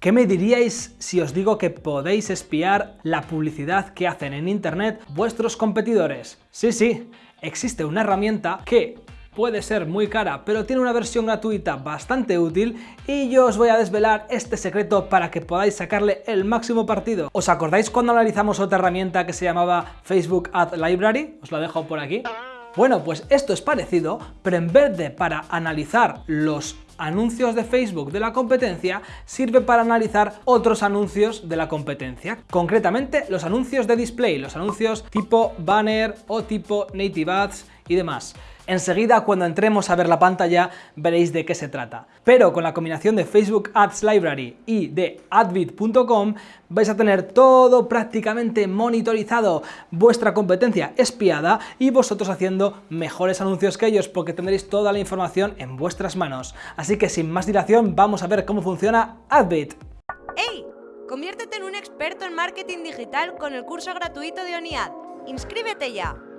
¿Qué me diríais si os digo que podéis espiar la publicidad que hacen en Internet vuestros competidores? Sí, sí, existe una herramienta que puede ser muy cara, pero tiene una versión gratuita bastante útil y yo os voy a desvelar este secreto para que podáis sacarle el máximo partido. ¿Os acordáis cuando analizamos otra herramienta que se llamaba Facebook Ad Library? Os la dejo por aquí. Bueno, pues esto es parecido, pero en vez de para analizar los anuncios de Facebook de la competencia sirve para analizar otros anuncios de la competencia. Concretamente los anuncios de display, los anuncios tipo banner o tipo native ads y demás. Enseguida, cuando entremos a ver la pantalla, veréis de qué se trata. Pero con la combinación de Facebook Ads Library y de adbit.com vais a tener todo prácticamente monitorizado, vuestra competencia espiada y vosotros haciendo mejores anuncios que ellos porque tendréis toda la información en vuestras manos. Así que sin más dilación, vamos a ver cómo funciona Adbit. ¡Hey! Conviértete en un experto en marketing digital con el curso gratuito de ONIAD. ¡Inscríbete ya!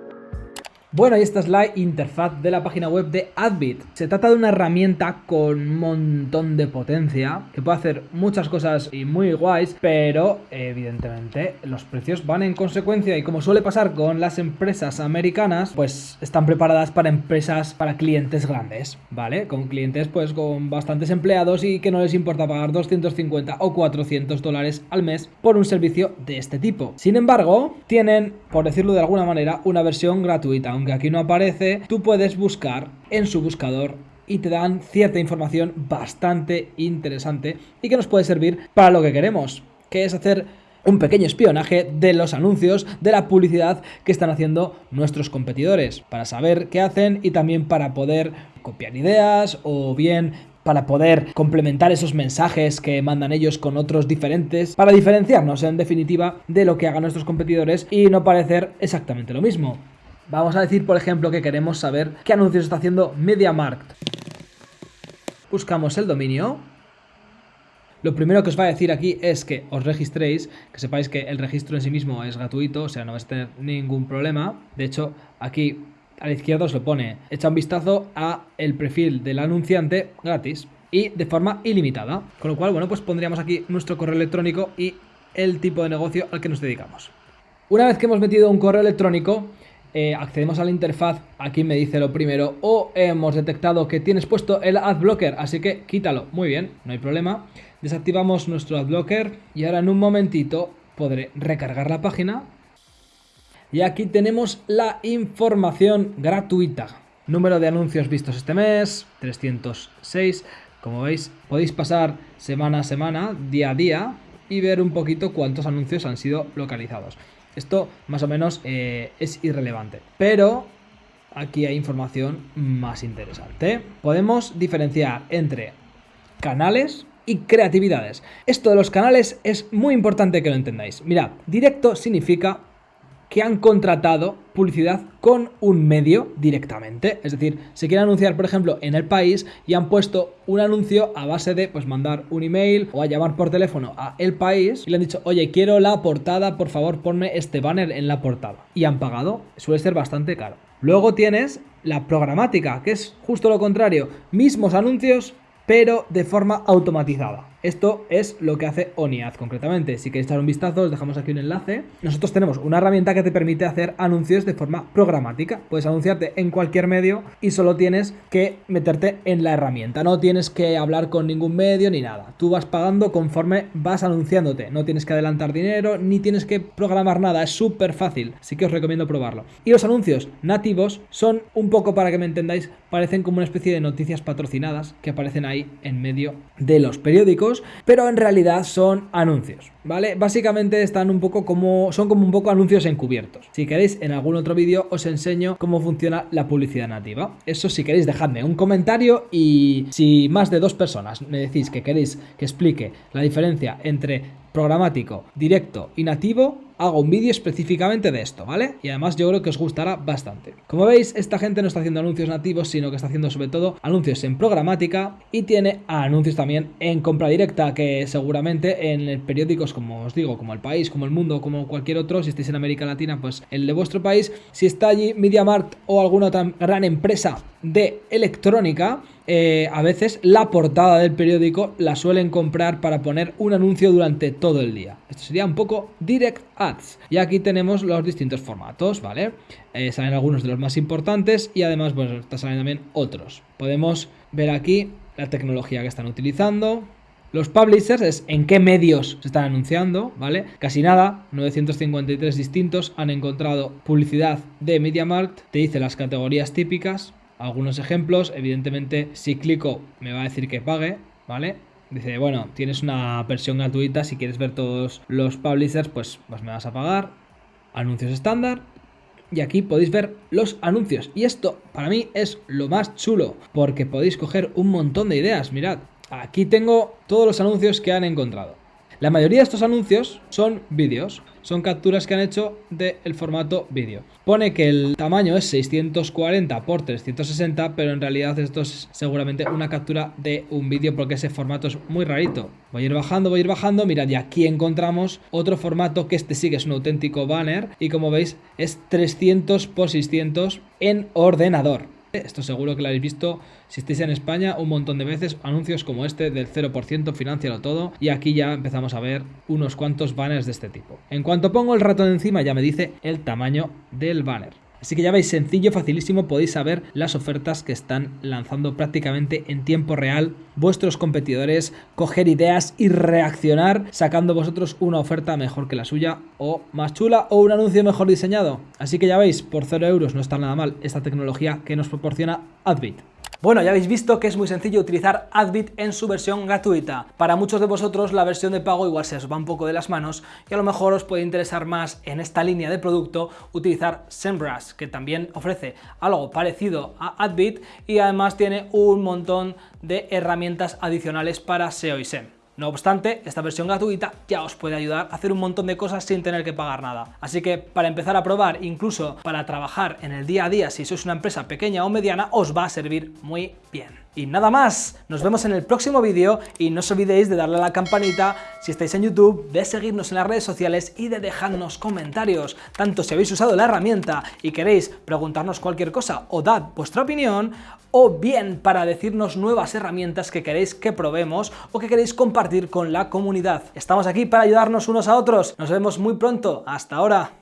Bueno, y esta es la interfaz de la página web de Adbit. Se trata de una herramienta con un montón de potencia, que puede hacer muchas cosas y muy guays, pero evidentemente los precios van en consecuencia y como suele pasar con las empresas americanas, pues están preparadas para empresas, para clientes grandes, ¿vale? Con clientes pues con bastantes empleados y que no les importa pagar 250 o 400 dólares al mes por un servicio de este tipo. Sin embargo, tienen, por decirlo de alguna manera, una versión gratuita, aunque aquí no aparece, tú puedes buscar en su buscador y te dan cierta información bastante interesante y que nos puede servir para lo que queremos, que es hacer un pequeño espionaje de los anuncios, de la publicidad que están haciendo nuestros competidores, para saber qué hacen y también para poder copiar ideas o bien para poder complementar esos mensajes que mandan ellos con otros diferentes, para diferenciarnos en definitiva de lo que hagan nuestros competidores y no parecer exactamente lo mismo. Vamos a decir, por ejemplo, que queremos saber qué anuncios está haciendo MediaMarkt. Buscamos el dominio. Lo primero que os va a decir aquí es que os registréis, que sepáis que el registro en sí mismo es gratuito, o sea, no vais a tener ningún problema. De hecho, aquí a la izquierda os lo pone, echa un vistazo a el perfil del anunciante gratis y de forma ilimitada. Con lo cual, bueno, pues pondríamos aquí nuestro correo electrónico y el tipo de negocio al que nos dedicamos. Una vez que hemos metido un correo electrónico, eh, accedemos a la interfaz, aquí me dice lo primero, o hemos detectado que tienes puesto el adblocker, así que quítalo, muy bien, no hay problema. Desactivamos nuestro adblocker y ahora en un momentito podré recargar la página. Y aquí tenemos la información gratuita. Número de anuncios vistos este mes, 306. Como veis, podéis pasar semana a semana, día a día, y ver un poquito cuántos anuncios han sido localizados. Esto más o menos eh, es irrelevante. Pero aquí hay información más interesante. Podemos diferenciar entre canales y creatividades. Esto de los canales es muy importante que lo entendáis. Mirad, directo significa que han contratado publicidad con un medio directamente. Es decir, se quiere anunciar, por ejemplo, en el país y han puesto un anuncio a base de pues mandar un email o a llamar por teléfono a el país y le han dicho, oye, quiero la portada, por favor ponme este banner en la portada. Y han pagado, suele ser bastante caro. Luego tienes la programática, que es justo lo contrario, mismos anuncios, pero de forma automatizada. Esto es lo que hace ONIAD concretamente. Si queréis echar un vistazo, os dejamos aquí un enlace. Nosotros tenemos una herramienta que te permite hacer anuncios de forma programática. Puedes anunciarte en cualquier medio y solo tienes que meterte en la herramienta. No tienes que hablar con ningún medio ni nada. Tú vas pagando conforme vas anunciándote. No tienes que adelantar dinero ni tienes que programar nada. Es súper fácil. Así que os recomiendo probarlo. Y los anuncios nativos son un poco para que me entendáis, parecen como una especie de noticias patrocinadas que aparecen ahí en medio de los periódicos pero en realidad son anuncios, ¿vale? Básicamente están un poco como, son como un poco anuncios encubiertos. Si queréis, en algún otro vídeo os enseño cómo funciona la publicidad nativa. Eso si queréis, dejadme un comentario y si más de dos personas me decís que queréis que explique la diferencia entre programático, directo y nativo, hago un vídeo específicamente de esto, ¿vale? Y además yo creo que os gustará bastante. Como veis, esta gente no está haciendo anuncios nativos, sino que está haciendo sobre todo anuncios en programática y tiene anuncios también en compra directa, que seguramente en periódicos como os digo, como El País, como El Mundo, como cualquier otro, si estáis en América Latina, pues el de vuestro país, si está allí MediaMarkt o alguna otra gran empresa de electrónica, eh, a veces la portada del periódico la suelen comprar para poner un anuncio durante todo el día. Esto sería un poco direct Y aquí tenemos los distintos formatos, ¿vale? Eh, salen algunos de los más importantes y además, pues, salen también otros. Podemos ver aquí la tecnología que están utilizando. Los publishers es en qué medios se están anunciando, ¿vale? Casi nada, 953 distintos han encontrado publicidad de MediaMarkt, te dice las categorías típicas, algunos ejemplos. Evidentemente, si clico, me va a decir que pague, ¿vale? Dice, bueno, tienes una versión gratuita, si quieres ver todos los publishers, pues, pues me vas a pagar. Anuncios estándar. Y aquí podéis ver los anuncios. Y esto para mí es lo más chulo, porque podéis coger un montón de ideas. Mirad, aquí tengo todos los anuncios que han encontrado. La mayoría de estos anuncios son vídeos, son capturas que han hecho del formato vídeo. Pone que el tamaño es 640 x 360, pero en realidad esto es seguramente una captura de un vídeo porque ese formato es muy rarito. Voy a ir bajando, voy a ir bajando, mirad, y aquí encontramos otro formato que este sí que es un auténtico banner y como veis es 300 x 600 en ordenador. Esto seguro que lo habéis visto si estáis en España un montón de veces, anuncios como este del 0%, financialo todo, y aquí ya empezamos a ver unos cuantos banners de este tipo. En cuanto pongo el ratón encima ya me dice el tamaño del banner. Así que ya veis, sencillo, facilísimo, podéis saber las ofertas que están lanzando prácticamente en tiempo real vuestros competidores, coger ideas y reaccionar sacando vosotros una oferta mejor que la suya o más chula o un anuncio mejor diseñado. Así que ya veis, por 0 euros no está nada mal esta tecnología que nos proporciona Adbit. Bueno, ya habéis visto que es muy sencillo utilizar Adbit en su versión gratuita. Para muchos de vosotros la versión de pago igual se os va un poco de las manos y a lo mejor os puede interesar más en esta línea de producto utilizar SEMrush, que también ofrece algo parecido a Adbit y además tiene un montón de herramientas adicionales para SEO y SEM. No obstante, esta versión gratuita ya os puede ayudar a hacer un montón de cosas sin tener que pagar nada. Así que para empezar a probar, incluso para trabajar en el día a día, si sois una empresa pequeña o mediana, os va a servir muy bien. Y nada más, nos vemos en el próximo vídeo y no os olvidéis de darle a la campanita si estáis en YouTube, de seguirnos en las redes sociales y de dejarnos comentarios, tanto si habéis usado la herramienta y queréis preguntarnos cualquier cosa o dar vuestra opinión, o bien para decirnos nuevas herramientas que queréis que probemos o que queréis compartir con la comunidad. Estamos aquí para ayudarnos unos a otros, nos vemos muy pronto, hasta ahora.